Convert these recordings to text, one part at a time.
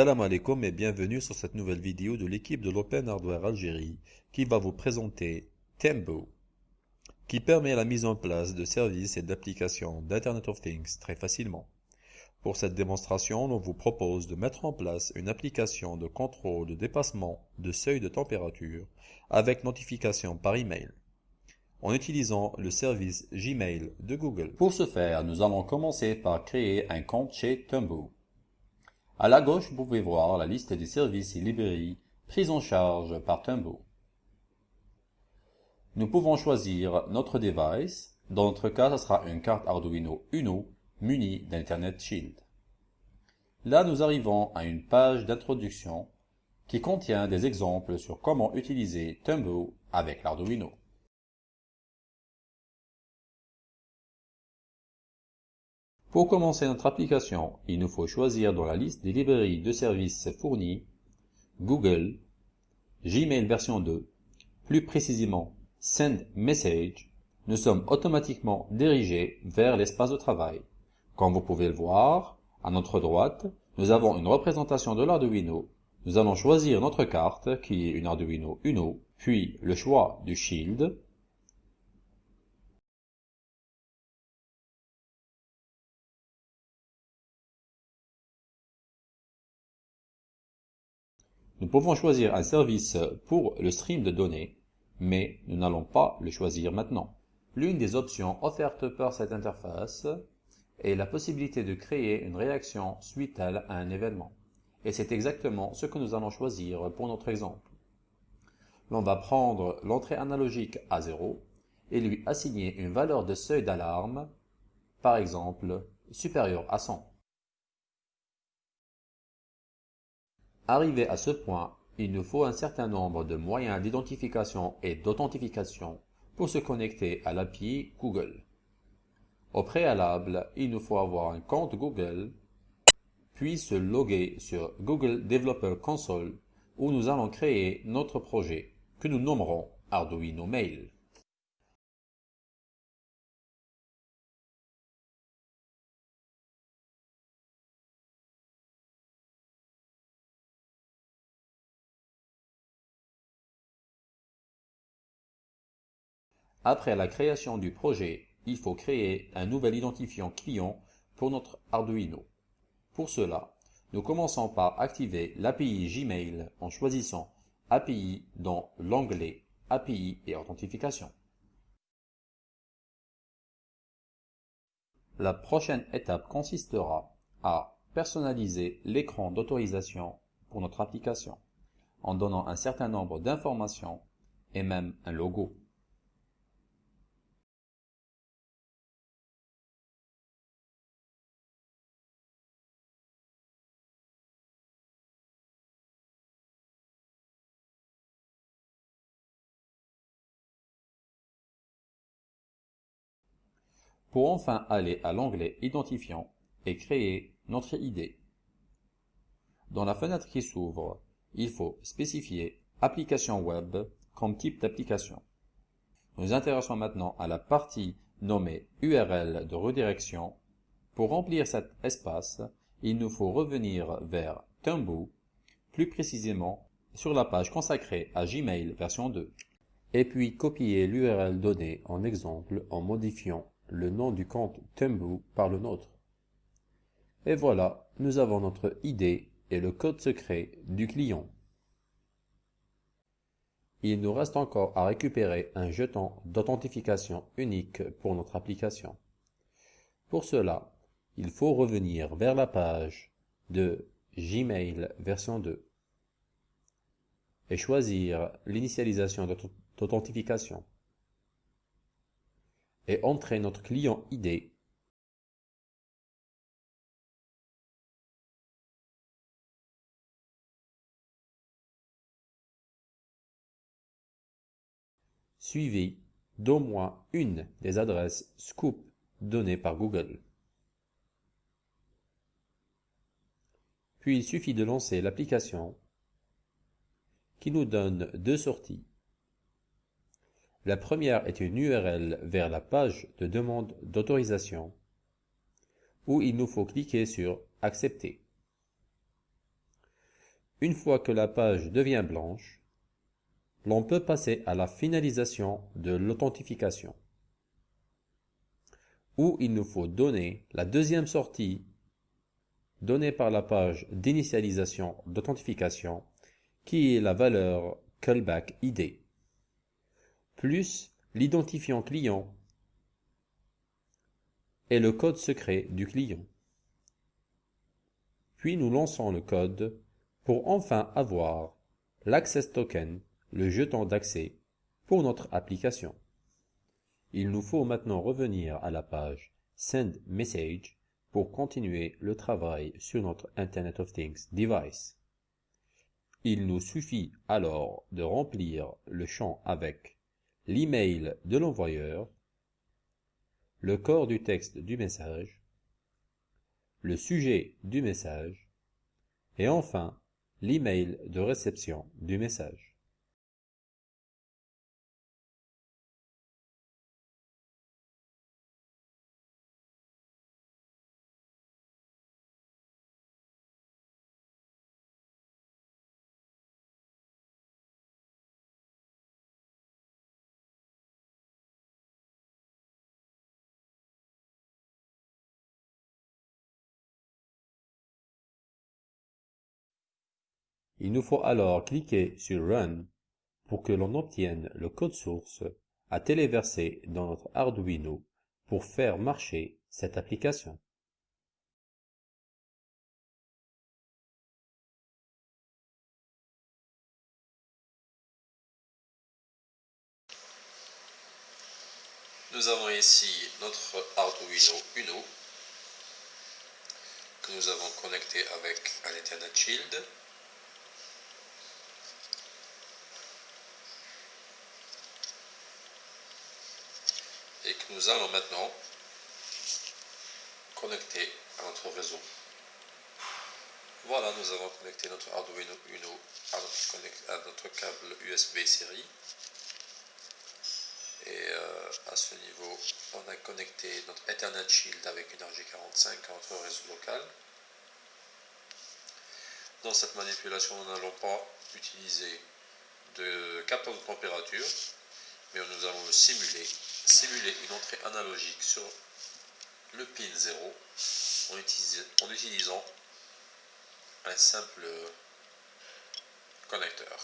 Salam alaikum et bienvenue sur cette nouvelle vidéo de l'équipe de l'Open Hardware Algérie qui va vous présenter Tembo, qui permet la mise en place de services et d'applications d'Internet of Things très facilement. Pour cette démonstration, on vous propose de mettre en place une application de contrôle de dépassement de seuil de température avec notification par email en utilisant le service Gmail de Google. Pour ce faire, nous allons commencer par créer un compte chez Tembo. À la gauche, vous pouvez voir la liste des services et librairies prises en charge par Tumbo. Nous pouvons choisir notre device. Dans notre cas, ce sera une carte Arduino Uno munie d'Internet Shield. Là, nous arrivons à une page d'introduction qui contient des exemples sur comment utiliser Tumbo avec l'Arduino. Pour commencer notre application, il nous faut choisir dans la liste des librairies de services fournies Google, Gmail version 2, plus précisément Send Message. Nous sommes automatiquement dirigés vers l'espace de travail. Comme vous pouvez le voir, à notre droite, nous avons une représentation de l'Arduino. Nous allons choisir notre carte, qui est une Arduino Uno, puis le choix du Shield, Nous pouvons choisir un service pour le stream de données, mais nous n'allons pas le choisir maintenant. L'une des options offertes par cette interface est la possibilité de créer une réaction suite à un événement. Et c'est exactement ce que nous allons choisir pour notre exemple. L'on va prendre l'entrée analogique à 0 et lui assigner une valeur de seuil d'alarme, par exemple supérieure à 100. Arrivé à ce point, il nous faut un certain nombre de moyens d'identification et d'authentification pour se connecter à l'API Google. Au préalable, il nous faut avoir un compte Google, puis se loguer sur Google Developer Console où nous allons créer notre projet que nous nommerons Arduino Mail. Après la création du projet, il faut créer un nouvel identifiant client pour notre Arduino. Pour cela, nous commençons par activer l'API Gmail en choisissant API dans l'onglet API et authentification. La prochaine étape consistera à personnaliser l'écran d'autorisation pour notre application en donnant un certain nombre d'informations et même un logo. Pour enfin aller à l'onglet Identifiant et créer notre ID. Dans la fenêtre qui s'ouvre, il faut spécifier Application web comme type d'application. Nous intéressons maintenant à la partie nommée URL de redirection. Pour remplir cet espace, il nous faut revenir vers Tumbo, plus précisément sur la page consacrée à Gmail version 2, et puis copier l'URL donnée en exemple en modifiant le nom du compte Tumblr par le nôtre. Et voilà, nous avons notre ID et le code secret du client. Il nous reste encore à récupérer un jeton d'authentification unique pour notre application. Pour cela, il faut revenir vers la page de Gmail version 2 et choisir l'initialisation d'authentification et entrer notre client ID suivi d'au moins une des adresses scoop données par Google. Puis il suffit de lancer l'application qui nous donne deux sorties la première est une URL vers la page de demande d'autorisation où il nous faut cliquer sur Accepter. Une fois que la page devient blanche, l'on peut passer à la finalisation de l'authentification, où il nous faut donner la deuxième sortie donnée par la page d'initialisation d'authentification, qui est la valeur callback ID, plus l'identifiant client et le code secret du client. Puis nous lançons le code pour enfin avoir l'access token, le jeton d'accès, pour notre application. Il nous faut maintenant revenir à la page Send Message pour continuer le travail sur notre Internet of Things device. Il nous suffit alors de remplir le champ avec l'email de l'envoyeur, le corps du texte du message, le sujet du message et enfin l'email de réception du message. Il nous faut alors cliquer sur Run pour que l'on obtienne le code source à téléverser dans notre Arduino pour faire marcher cette application. Nous avons ici notre Arduino Uno que nous avons connecté avec un Ethernet Shield nous allons maintenant connecter à notre réseau. Voilà, nous avons connecté notre Arduino Uno à notre, câble USB série. Et euh, à ce niveau, on a connecté notre Ethernet Shield avec une RG45 à notre réseau local. Dans cette manipulation, nous n'allons pas utiliser de capteur de température, mais nous allons le simuler simuler une entrée analogique sur le pin 0 en, utilisant un simple connecteur.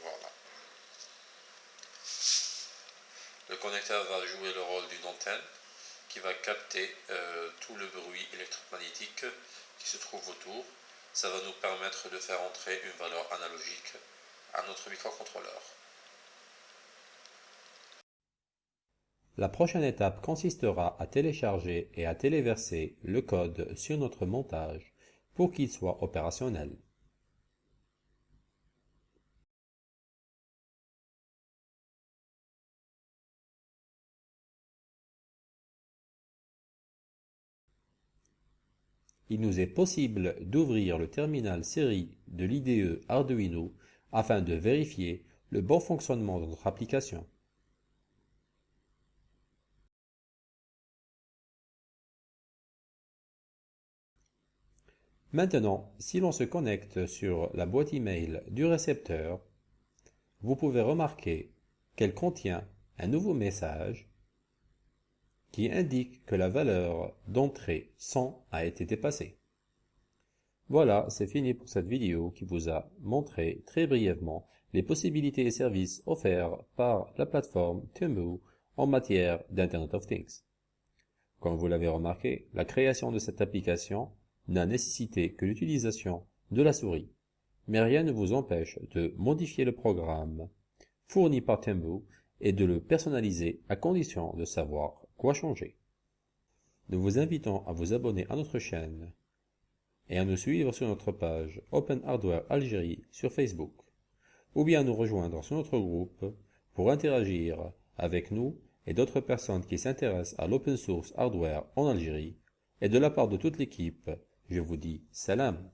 Voilà. Le connecteur va jouer le rôle d'une antenne qui va capter euh, tout le bruit électromagnétique qui se trouve autour ça va nous permettre de faire entrer une valeur analogique à notre microcontrôleur. La prochaine étape consistera à télécharger et à téléverser le code sur notre montage pour qu'il soit opérationnel. Il nous est possible d'ouvrir le terminal série de l'IDE Arduino afin de vérifier le bon fonctionnement de notre application. Maintenant, si l'on se connecte sur la boîte email du récepteur, vous pouvez remarquer qu'elle contient un nouveau message qui indique que la valeur d'entrée 100 a été dépassée. Voilà, c'est fini pour cette vidéo qui vous a montré très brièvement les possibilités et services offerts par la plateforme Temu en matière d'Internet of Things. Comme vous l'avez remarqué, la création de cette application n'a nécessité que l'utilisation de la souris, mais rien ne vous empêche de modifier le programme fourni par Temu et de le personnaliser à condition de savoir Quoi changer? Nous vous invitons à vous abonner à notre chaîne et à nous suivre sur notre page Open Hardware Algérie sur Facebook, ou bien à nous rejoindre sur notre groupe pour interagir avec nous et d'autres personnes qui s'intéressent à l'open source hardware en Algérie, et de la part de toute l'équipe, je vous dis salam.